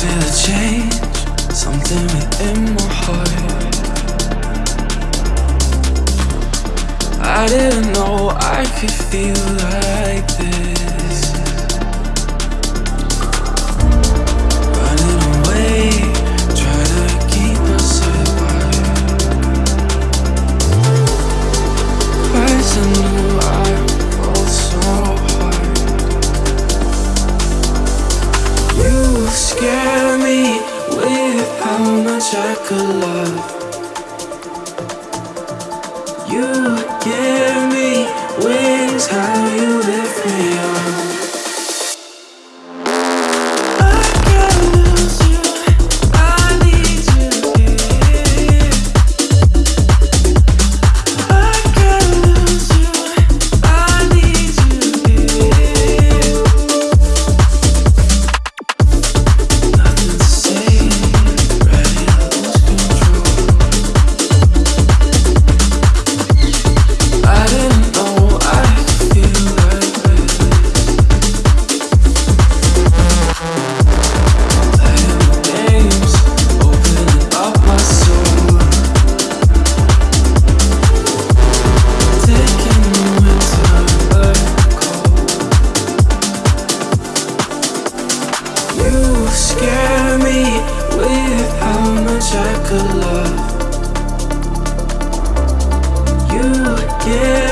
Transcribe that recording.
feel a change, something within my heart. I didn't know I could feel like this. chocolate. You give me wings, how you lift me up. with how much I could love you. Yeah.